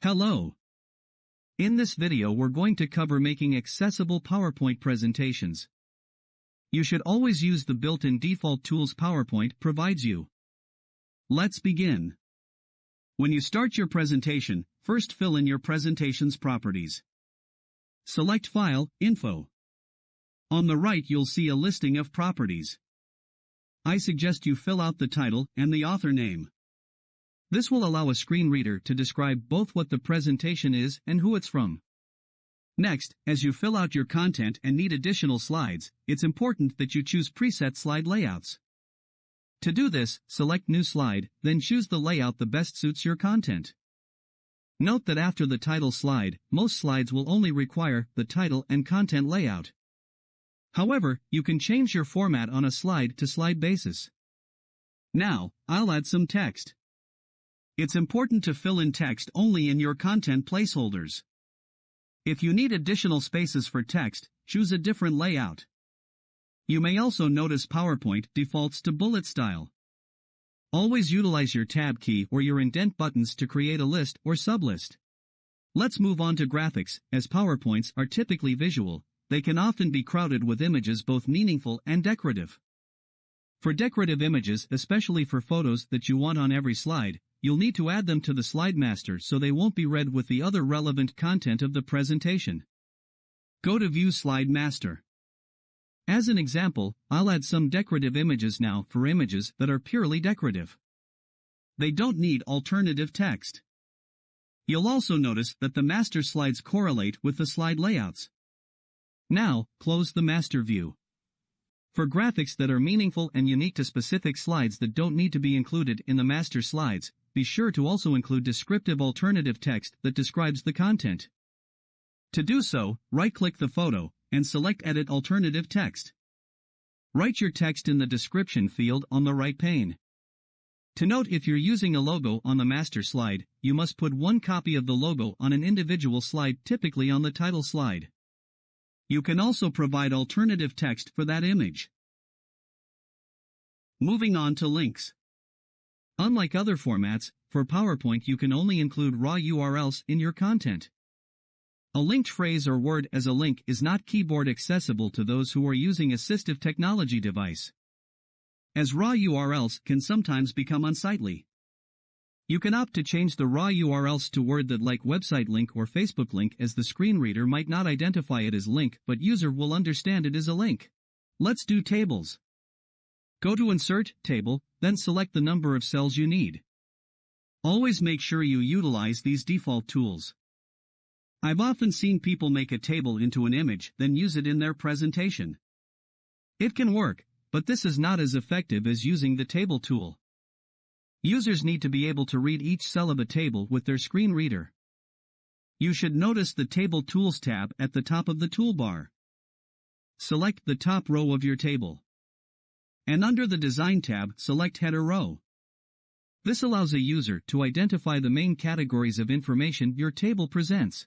Hello. In this video we're going to cover making accessible PowerPoint presentations. You should always use the built-in default tools PowerPoint provides you. Let's begin. When you start your presentation, first fill in your presentation's properties. Select File, Info. On the right you'll see a listing of properties. I suggest you fill out the title and the author name. This will allow a screen reader to describe both what the presentation is and who it's from. Next, as you fill out your content and need additional slides, it's important that you choose preset slide layouts. To do this, select New Slide, then choose the layout that best suits your content. Note that after the title slide, most slides will only require the title and content layout. However, you can change your format on a slide-to-slide basis. Now, I'll add some text. It's important to fill in text only in your content placeholders. If you need additional spaces for text, choose a different layout. You may also notice PowerPoint defaults to bullet style. Always utilize your tab key or your indent buttons to create a list or sublist. Let's move on to graphics, as PowerPoints are typically visual, they can often be crowded with images both meaningful and decorative. For decorative images, especially for photos that you want on every slide, you'll need to add them to the slide master so they won't be read with the other relevant content of the presentation. Go to View Slide Master. As an example, I'll add some decorative images now for images that are purely decorative. They don't need alternative text. You'll also notice that the master slides correlate with the slide layouts. Now, close the master view. For graphics that are meaningful and unique to specific slides that don't need to be included in the master slides, be sure to also include descriptive alternative text that describes the content. To do so, right-click the photo, and select Edit Alternative Text. Write your text in the description field on the right pane. To note if you're using a logo on the master slide, you must put one copy of the logo on an individual slide typically on the title slide. You can also provide alternative text for that image. Moving on to links. Unlike other formats, for PowerPoint you can only include raw URLs in your content. A linked phrase or word as a link is not keyboard accessible to those who are using assistive technology device. As raw URLs can sometimes become unsightly. You can opt to change the raw URLs to word that like website link or Facebook link as the screen reader might not identify it as link but user will understand it as a link. Let's do tables. Go to Insert, Table, then select the number of cells you need. Always make sure you utilize these default tools. I've often seen people make a table into an image then use it in their presentation. It can work, but this is not as effective as using the table tool. Users need to be able to read each cell of a table with their screen reader. You should notice the Table Tools tab at the top of the toolbar. Select the top row of your table and under the Design tab, select Header Row. This allows a user to identify the main categories of information your table presents.